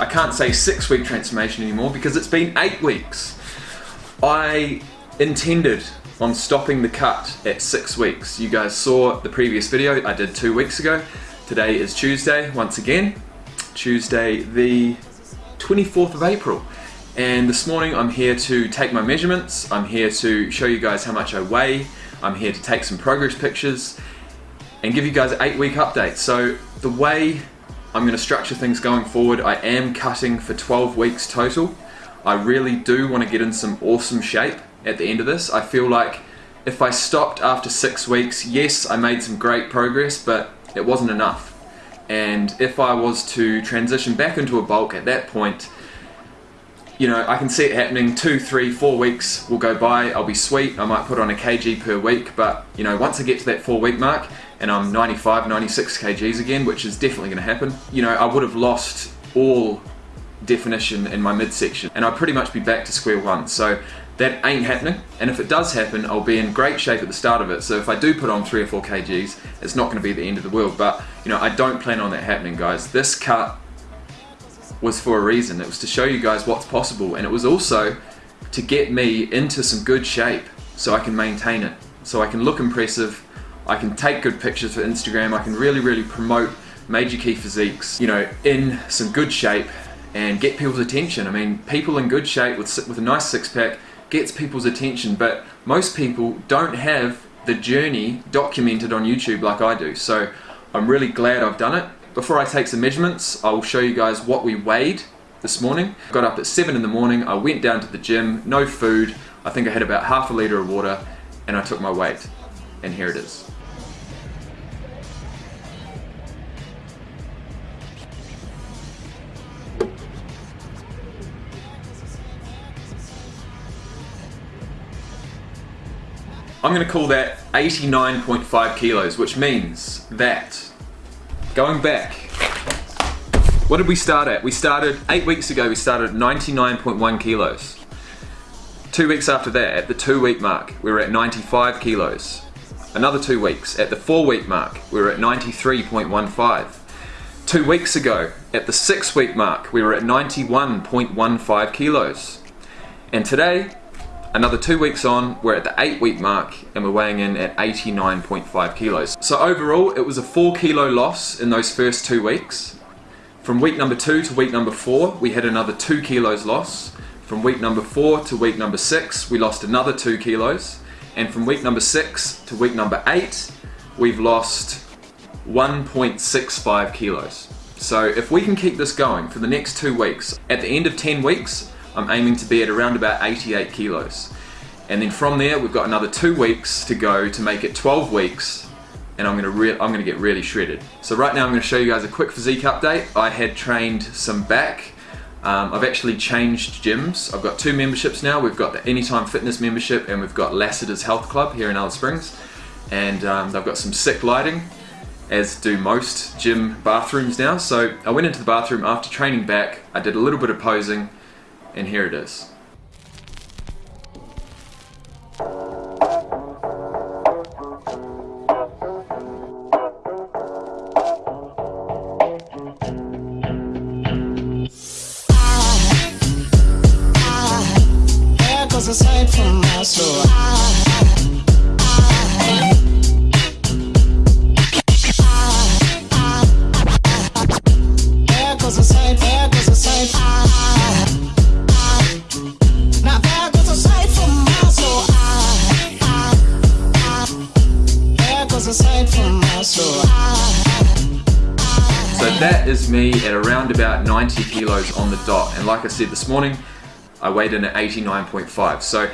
I can't say six week transformation anymore because it's been eight weeks. I intended on stopping the cut at six weeks. You guys saw the previous video I did two weeks ago. Today is Tuesday, once again. Tuesday the 24th of April. And this morning I'm here to take my measurements. I'm here to show you guys how much I weigh. I'm here to take some progress pictures and give you guys an eight week update. So the way I'm going to structure things going forward, I am cutting for 12 weeks total. I really do want to get in some awesome shape at the end of this. I feel like if I stopped after six weeks, yes, I made some great progress, but it wasn't enough. And if I was to transition back into a bulk at that point, you know, I can see it happening two, three, four weeks will go by, I'll be sweet, I might put on a kg per week, but you know, once I get to that four week mark and I'm 95, 96 kgs again, which is definitely gonna happen, you know, I would have lost all definition in my midsection and I'd pretty much be back to square one. So that ain't happening. And if it does happen, I'll be in great shape at the start of it. So if I do put on three or four kgs, it's not gonna be the end of the world. But you know, I don't plan on that happening, guys. This cut was for a reason. It was to show you guys what's possible and it was also to get me into some good shape so I can maintain it. So I can look impressive, I can take good pictures for Instagram, I can really, really promote major key physiques, you know, in some good shape and get people's attention. I mean, people in good shape with, with a nice six pack gets people's attention, but most people don't have the journey documented on YouTube like I do. So I'm really glad I've done it before I take some measurements, I will show you guys what we weighed this morning. Got up at 7 in the morning, I went down to the gym, no food, I think I had about half a litre of water, and I took my weight. And here it is. I'm going to call that 89.5 kilos, which means that Going back, what did we start at? We started, eight weeks ago, we started at 99.1 kilos. Two weeks after that, at the two week mark, we were at 95 kilos. Another two weeks, at the four week mark, we were at 93.15. Two weeks ago, at the six week mark, we were at 91.15 kilos. And today, Another two weeks on, we're at the eight week mark and we're weighing in at 89.5 kilos. So overall, it was a four kilo loss in those first two weeks. From week number two to week number four, we had another two kilos loss. From week number four to week number six, we lost another two kilos. And from week number six to week number eight, we've lost 1.65 kilos. So if we can keep this going for the next two weeks, at the end of 10 weeks, I'm aiming to be at around about 88 kilos. And then from there, we've got another two weeks to go to make it 12 weeks and I'm gonna I'm gonna get really shredded. So right now I'm gonna show you guys a quick physique update. I had trained some back. Um, I've actually changed gyms. I've got two memberships now. We've got the Anytime Fitness membership and we've got Lasseter's Health Club here in Alice Springs. And um, they've got some sick lighting as do most gym bathrooms now. So I went into the bathroom after training back. I did a little bit of posing and here it is. Me at around about 90 kilos on the dot. And like I said this morning, I weighed in at 89.5. So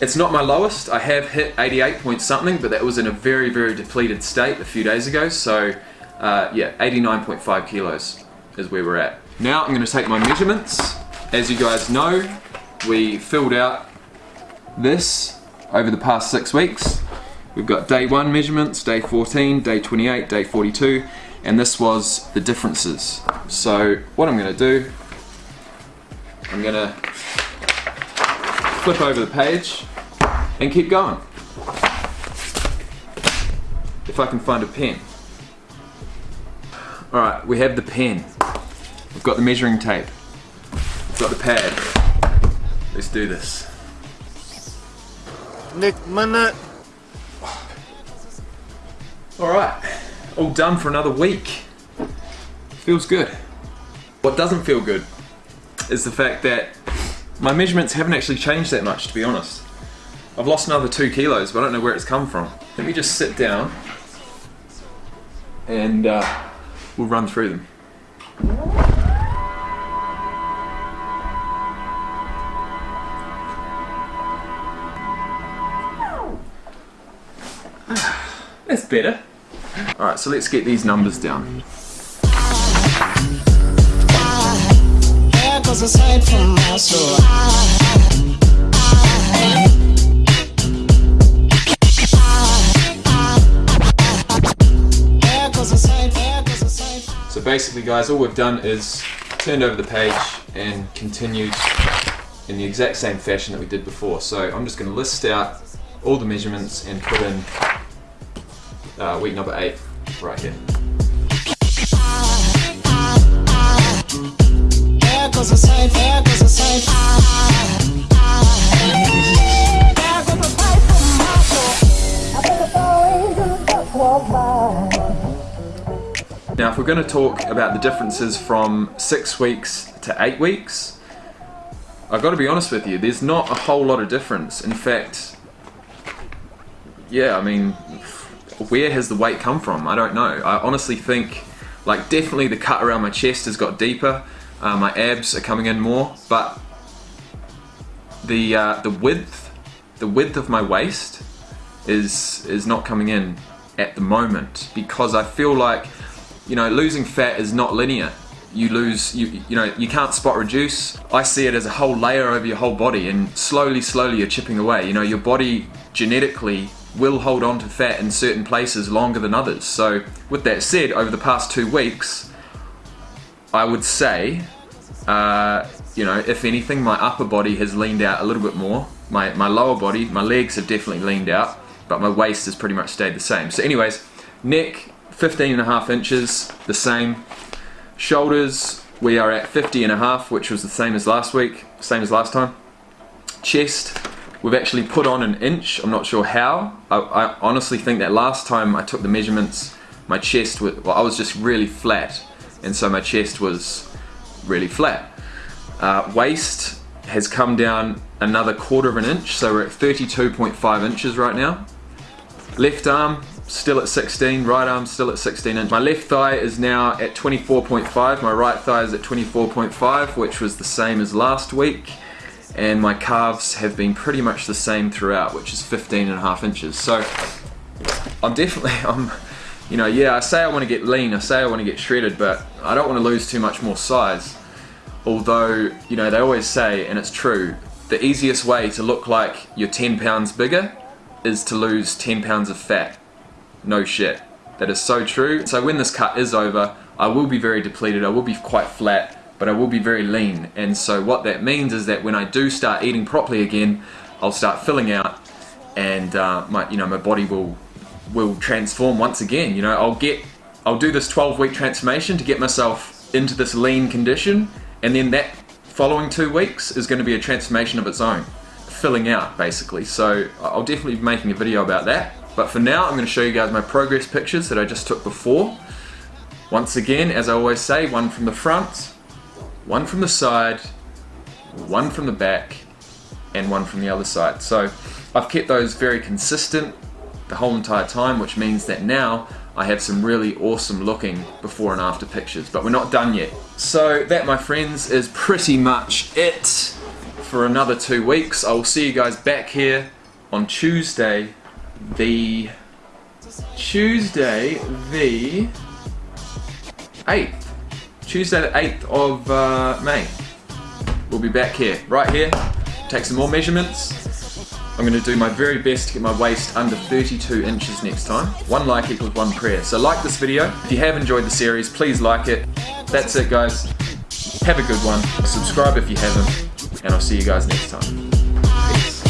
it's not my lowest. I have hit 88 point something, but that was in a very, very depleted state a few days ago. So uh, yeah, 89.5 kilos is where we're at. Now I'm gonna take my measurements. As you guys know, we filled out this over the past six weeks. We've got day one measurements, day 14, day 28, day 42, and this was the differences. So what I'm going to do, I'm going to flip over the page and keep going. If I can find a pen. All right, we have the pen. We've got the measuring tape. We've got the pad. Let's do this. Nick minute. All right, all done for another week. Feels good. What doesn't feel good is the fact that my measurements haven't actually changed that much, to be honest. I've lost another two kilos, but I don't know where it's come from. Let me just sit down and uh, we'll run through them. That's better. Alright, so let's get these numbers down. So basically guys, all we've done is turned over the page and continued in the exact same fashion that we did before. So I'm just going to list out all the measurements and put in uh, week number 8 right. Now if we're going to talk about the differences from 6 weeks to 8 weeks, I've got to be honest with you, there's not a whole lot of difference. In fact, yeah, I mean, where has the weight come from? I don't know. I honestly think, like, definitely the cut around my chest has got deeper. Uh, my abs are coming in more, but the uh, the width, the width of my waist is is not coming in at the moment because I feel like, you know, losing fat is not linear. You lose, you you know, you can't spot reduce. I see it as a whole layer over your whole body, and slowly, slowly, you're chipping away. You know, your body genetically will hold on to fat in certain places longer than others. So with that said, over the past two weeks, I would say, uh, you know, if anything, my upper body has leaned out a little bit more. My, my lower body, my legs have definitely leaned out, but my waist has pretty much stayed the same. So anyways, neck, 15 and a half inches, the same. Shoulders, we are at 50 and a half, which was the same as last week, same as last time. Chest, We've actually put on an inch, I'm not sure how. I, I, honestly think that last time I took the measurements, my chest was, well, I was just really flat. And so my chest was really flat. Uh, waist has come down another quarter of an inch, so we're at 32.5 inches right now. Left arm, still at 16, right arm still at 16 inch. My left thigh is now at 24.5, my right thigh is at 24.5, which was the same as last week and my calves have been pretty much the same throughout, which is 15 and a half inches. So I'm definitely, I'm, you know, yeah, I say I want to get lean, I say I want to get shredded, but I don't want to lose too much more size. Although, you know, they always say, and it's true, the easiest way to look like you're 10 pounds bigger is to lose 10 pounds of fat. No shit. That is so true. So when this cut is over, I will be very depleted, I will be quite flat, but I will be very lean. And so what that means is that when I do start eating properly again, I'll start filling out and uh, my, you know, my body will, will transform once again. You know, I'll get, I'll do this 12 week transformation to get myself into this lean condition. And then that following two weeks is going to be a transformation of its own, filling out basically. So I'll definitely be making a video about that. But for now, I'm going to show you guys my progress pictures that I just took before. Once again, as I always say, one from the front, one from the side, one from the back, and one from the other side. So I've kept those very consistent the whole entire time, which means that now I have some really awesome looking before and after pictures, but we're not done yet. So that, my friends, is pretty much it for another two weeks. I will see you guys back here on Tuesday, the Tuesday, the 8th. Tuesday the 8th of uh, May. We'll be back here, right here, take some more measurements. I'm gonna do my very best to get my waist under 32 inches next time. One like equals one prayer. So like this video. If you have enjoyed the series, please like it. That's it guys. Have a good one. Subscribe if you haven't. And I'll see you guys next time. Peace.